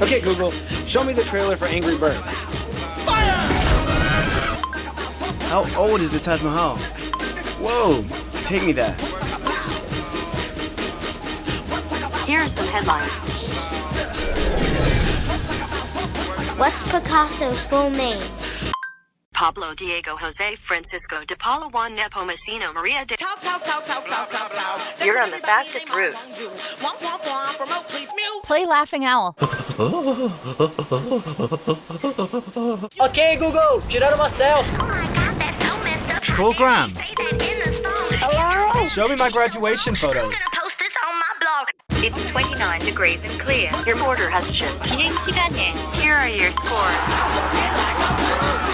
Okay, Google, show me the trailer for Angry Birds. Fire! How old is the Taj Mahal? Whoa, take me there. Here are some headlines. What's Picasso's full name? Pablo Diego Jose Francisco de Paula Juan Nepomuceno Maria de Talk, talk, talk, talk, talk, talk, talk. You're on the fastest route. Womp, womp, womp. Remote, please mute. Play Laughing Owl. Ok, Google, tirar uma selfie. Call Graham. Show me my graduation photos. It's 29 degrees and clear. Your order has shipped. 비행 시간에 Here are your scores.